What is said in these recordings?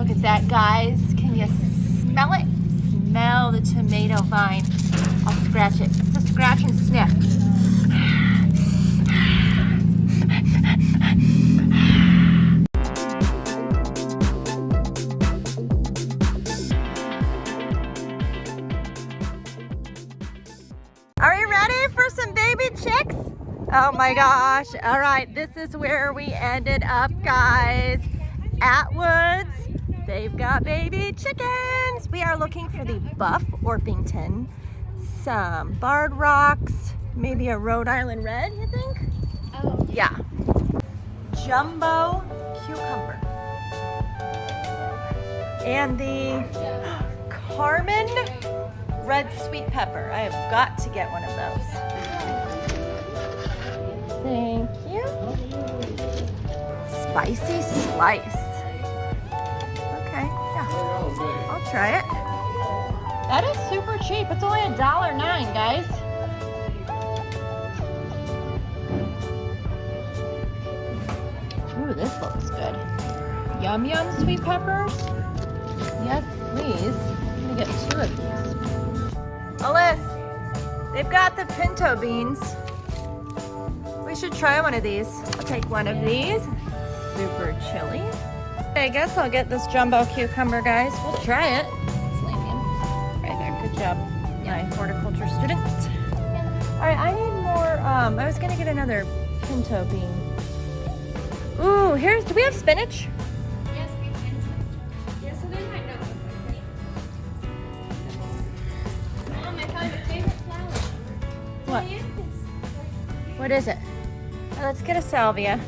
look at that, guys. Can you smell it? Smell the tomato vine. I'll scratch it. Just scratch and sniff. Are you ready for some baby chicks? Oh my gosh. All right, this is where we ended up, guys. Atwoods. They've got baby chickens. We are looking for the buff Orpington, some barred rocks, maybe a Rhode Island red, you think? Oh. Yeah. Jumbo cucumber. And the Carmen red sweet pepper. I have got to get one of those. Thank you. Spicy slice. Yeah. I'll try it. That is super cheap. It's only a dollar nine, guys. Ooh, this looks good. Yum yum sweet peppers. Yes, please. I'm gonna get two of these. Alyssa, they've got the pinto beans. We should try one of these. I'll take one of these. Super chili. I guess I'll get this jumbo cucumber, guys. We'll try it. It's right there. Good job, my horticulture student. All right, I need more. Um, I was gonna get another pinto bean. Ooh, here's. Do we have spinach? Yes, we can. Yeah, so there's my notebook. Mom, I found your favorite flower. What? What is it? Let's get a salvia.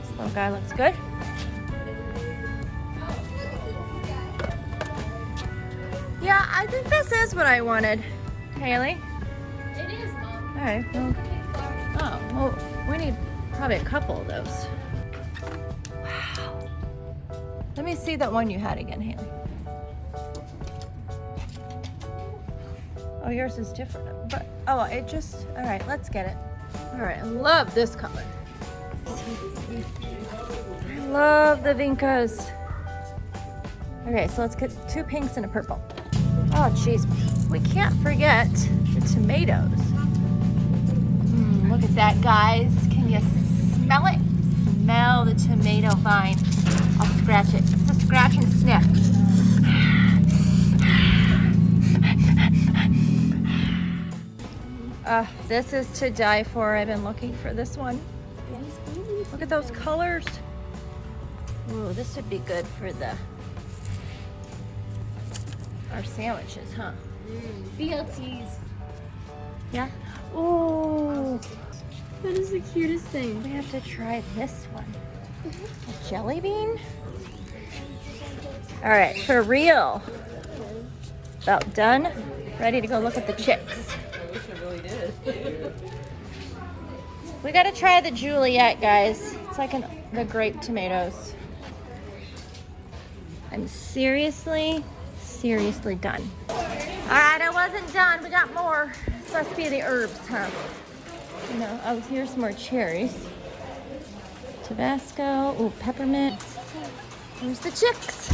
This little guy looks good. Yeah, I think this is what I wanted. Haley? It is, Mom. All right, well, oh, well, we need probably a couple of those. Wow. Let me see that one you had again, Haley. Oh, yours is different, but, oh, it just, all right, let's get it. All right, I love this color. I love the Vincas. Okay, so let's get two pinks and a purple. Oh, jeez. We can't forget the tomatoes. Mm, look at that, guys. Can you smell it? Smell the tomato vine. I'll scratch it. A scratch and sniff. Uh, this is to die for. I've been looking for this one. Look at those colors. Ooh, this would be good for the our sandwiches, huh? Mm. BLTs. Yeah. Ooh, That is the cutest thing. we have to try this one. Mm-hmm. A jelly bean? All right, for real. About done. Ready to go look at the chicks. I wish I really did. We gotta try the Juliet, guys. It's like an, the grape tomatoes. I'm seriously, seriously done. All right, I wasn't done. We got more. This must be the herbs, huh? No, oh, here's some more cherries. Tabasco, oh, peppermint. Here's the chicks.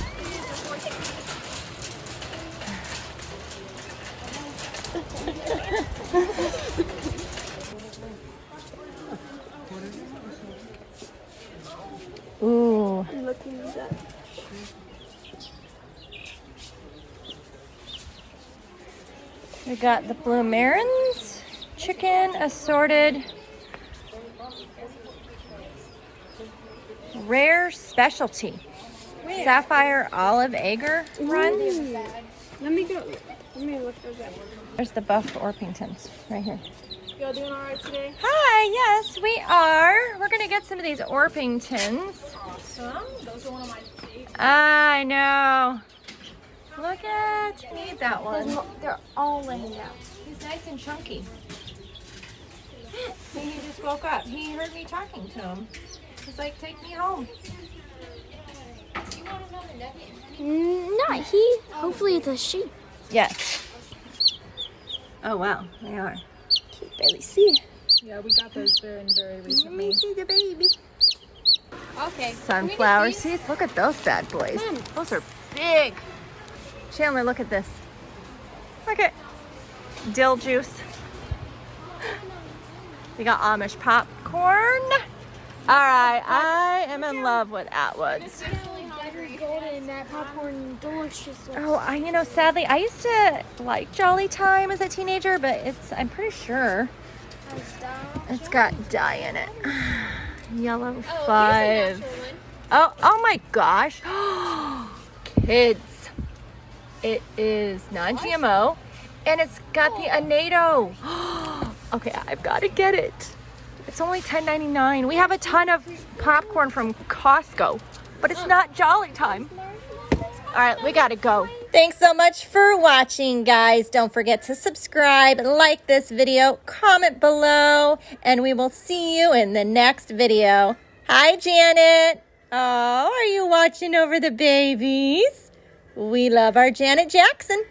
Ooh. Looking at that. We got the blue Marans, chicken, assorted, rare specialty, sapphire olive Egger run. Let me go. Let me look that one. There's the buff Orpingtons right here. Y'all doing all right today? Hi, yes, we are. We're gonna get some of these Orpingtons. Awesome. Those are one of my favorites. I know. Look at, you need that one. They're all laying out. He's nice and chunky. He just woke up. He heard me talking to him. He's like, take me home. You want another nugget? Mm, Not he. Hopefully it's a she. Yes. Oh, wow, they are. Can't barely see. Yeah, we got those very, very Let me see the baby. Okay. Sunflower seeds. Look at those bad boys. Those are big. Chandler, look at this. Look at dill juice. We got Amish popcorn. All right, I am in love with Atwoods. golden, that popcorn delicious. Oh, I you know, sadly, I used to like Jolly Time as a teenager, but it's I'm pretty sure it's got dye in it. Yellow five. Oh, oh my gosh. Kids. It is non-GMO and it's got the oh. annatto. okay, I've got to get it. It's only $10.99. We have a ton of popcorn from Costco, but it's not Jolly Time. All right, we got to go. Thanks so much for watching, guys. Don't forget to subscribe, like this video, comment below, and we will see you in the next video. Hi, Janet. Oh, are you watching over the babies? We love our Janet Jackson.